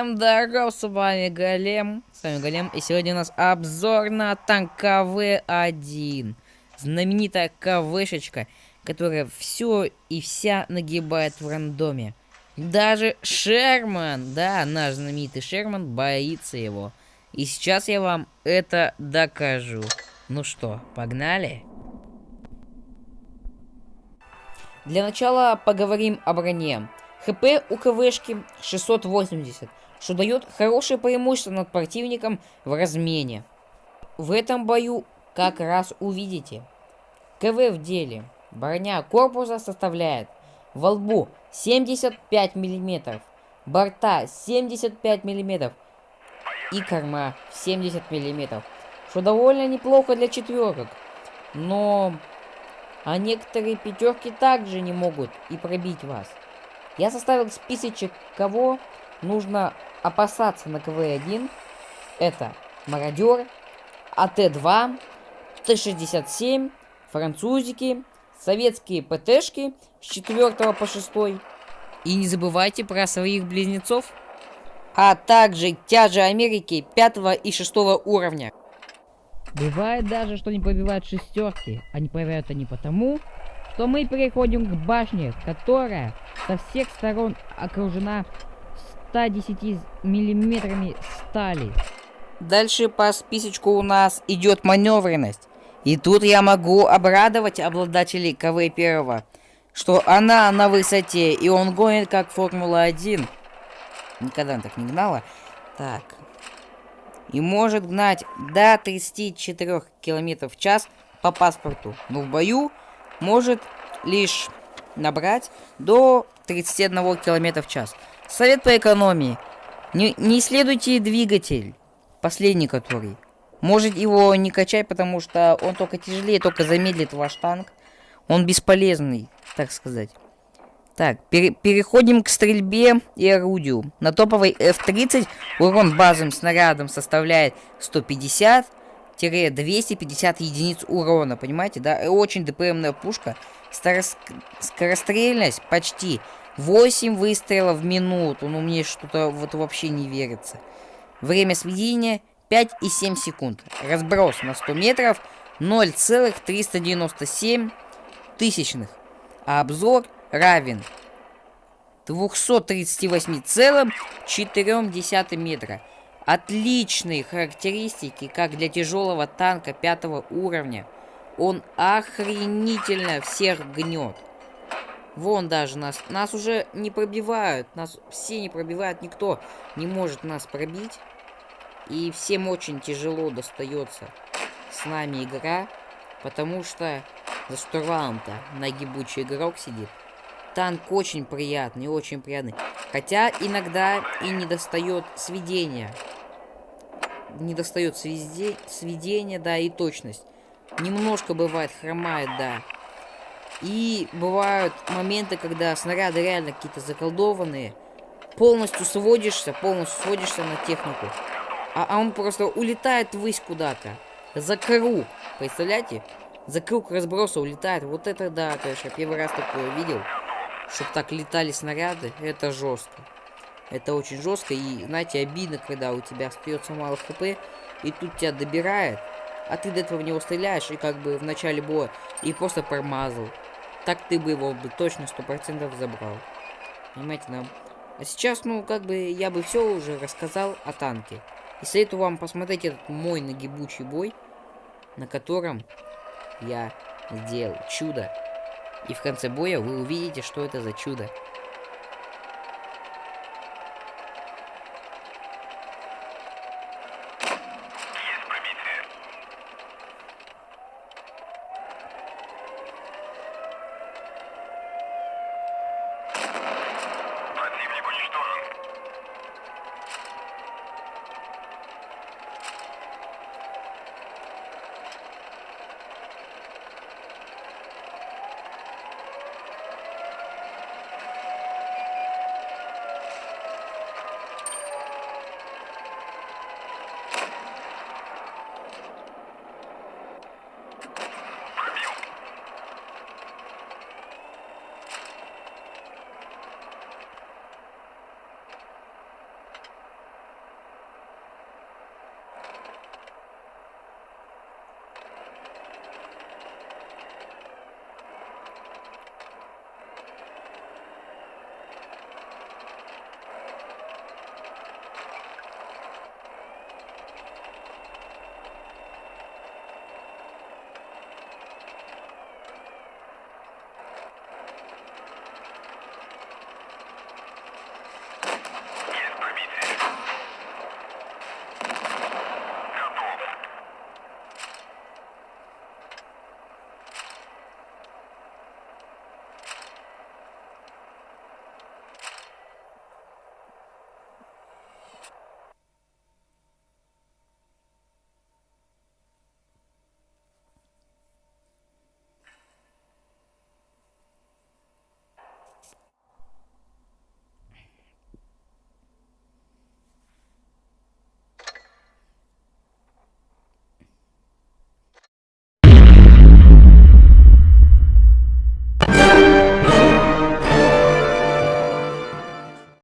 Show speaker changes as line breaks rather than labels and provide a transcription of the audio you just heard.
Всем здоров, с вами Голем. С вами Голем, и сегодня у нас обзор на танк КВ-1. Знаменитая КВшечка, которая все и вся нагибает в рандоме. Даже Шерман, да, наш знаменитый Шерман, боится его. И сейчас я вам это докажу. Ну что, погнали? Для начала поговорим о броне. ХП у КВшки 680, что дает хорошее преимущество над противником в размене. В этом бою как раз увидите. КВ в деле. Броня корпуса составляет во лбу 75 мм, борта 75 мм и корма 70 мм, что довольно неплохо для четверок. Но а некоторые пятерки также не могут и пробить вас. Я составил списочек, кого нужно опасаться на КВ-1. Это Мародер, АТ-2, Т-67, французики, советские ПТшки с 4 по 6. И не забывайте про своих близнецов, а также тяжи Америки 5 и 6 уровня. Бывает даже, что не пробивают шестерки, а не пробивают они потому, что мы переходим к башне, которая со всех сторон окружена 110 миллиметрами стали. Дальше по списочку у нас идет маневренность. И тут я могу обрадовать обладателей КВ-1, что она на высоте, и он гонит как Формула-1. Никогда так не гнала. Так. И может гнать до 34 км в час по паспорту. Но в бою может лишь набрать до 31 км в час. Совет по экономии. Не, не исследуйте двигатель, последний который. Может его не качать, потому что он только тяжелее, только замедлит ваш танк. Он бесполезный, так сказать. Так, пере переходим к стрельбе и орудию. На топовой F-30 урон базовым снарядом составляет 150 250 единиц урона, понимаете, да? Очень ДПМная пушка. Скорострельность почти 8 выстрелов в минуту. Ну, мне что-то вот вообще не верится. Время сведения 5,7 секунд. Разброс на 100 метров 0,397 тысячных. А обзор равен 238,4 метра. Отличные характеристики, как для тяжелого танка пятого уровня. Он охренительно всех гнет. Вон даже нас, нас уже не пробивают, нас все не пробивают, никто не может нас пробить. И всем очень тяжело достается с нами игра, потому что за штурвалом-то нагибучий игрок сидит. Танк очень приятный, очень приятный. Хотя иногда и не достает сведения не достает сведе... сведения, да, и точность. Немножко бывает хромает, да. И бывают моменты, когда снаряды реально какие-то заколдованные. Полностью сводишься, полностью сводишься на технику. А, а он просто улетает ввысь куда-то. За круг. Представляете? За круг разброса улетает. Вот это да, конечно, первый раз такое видел. Чтоб так летали снаряды. Это жестко. Это очень жестко и, знаете, обидно, когда у тебя остается мало хп, и тут тебя добирает, а ты до этого в него стреляешь, и как бы в начале боя, и просто промазал. Так ты бы его бы точно сто процентов забрал. Понимаете, да? А сейчас, ну, как бы, я бы все уже рассказал о танке. И советую вам посмотреть этот мой нагибучий бой, на котором я сделал чудо. И в конце боя вы увидите, что это за чудо.